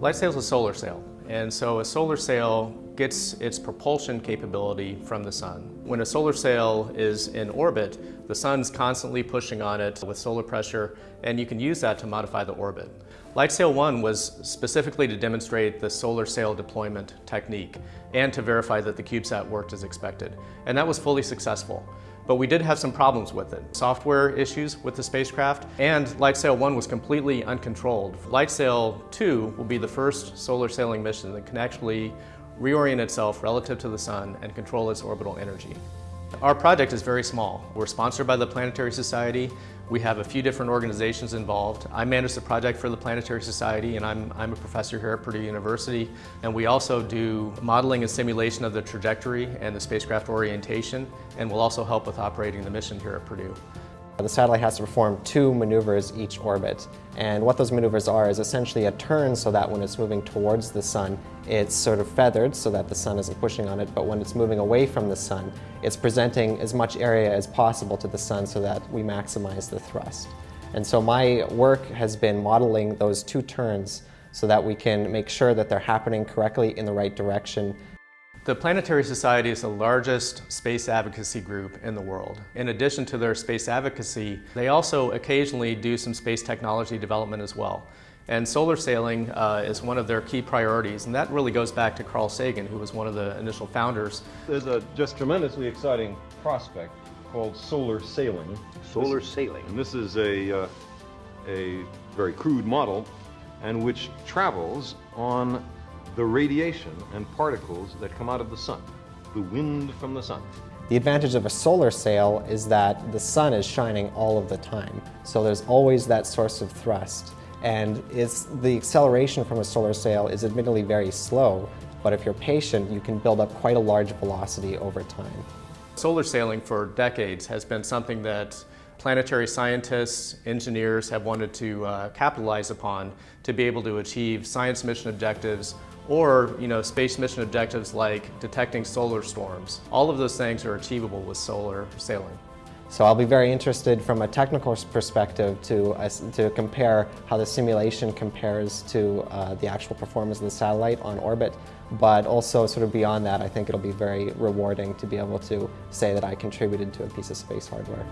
LightSail is a solar sail, and so a solar sail gets its propulsion capability from the sun. When a solar sail is in orbit, the sun's constantly pushing on it with solar pressure, and you can use that to modify the orbit. LightSail 1 was specifically to demonstrate the solar sail deployment technique and to verify that the CubeSat worked as expected, and that was fully successful. But we did have some problems with it. Software issues with the spacecraft, and LightSail 1 was completely uncontrolled. LightSail 2 will be the first solar sailing mission that can actually reorient itself relative to the sun and control its orbital energy. Our project is very small. We're sponsored by the Planetary Society. We have a few different organizations involved. I manage the project for the Planetary Society and I'm, I'm a professor here at Purdue University. And we also do modeling and simulation of the trajectory and the spacecraft orientation and we'll also help with operating the mission here at Purdue. The satellite has to perform two maneuvers each orbit. And what those maneuvers are is essentially a turn so that when it's moving towards the sun, it's sort of feathered so that the sun isn't pushing on it, but when it's moving away from the sun, it's presenting as much area as possible to the sun so that we maximize the thrust. And so my work has been modeling those two turns so that we can make sure that they're happening correctly in the right direction the Planetary Society is the largest space advocacy group in the world. In addition to their space advocacy, they also occasionally do some space technology development as well. And solar sailing uh, is one of their key priorities, and that really goes back to Carl Sagan, who was one of the initial founders. There's a just tremendously exciting prospect called solar sailing. Solar this, sailing. And this is a, uh, a very crude model, and which travels on the radiation and particles that come out of the sun, the wind from the sun. The advantage of a solar sail is that the sun is shining all of the time, so there's always that source of thrust. And it's, the acceleration from a solar sail is admittedly very slow, but if you're patient, you can build up quite a large velocity over time. Solar sailing for decades has been something that planetary scientists, engineers have wanted to uh, capitalize upon to be able to achieve science mission objectives or you know, space mission objectives like detecting solar storms. All of those things are achievable with solar sailing. So I'll be very interested from a technical perspective to, uh, to compare how the simulation compares to uh, the actual performance of the satellite on orbit, but also sort of beyond that, I think it'll be very rewarding to be able to say that I contributed to a piece of space hardware.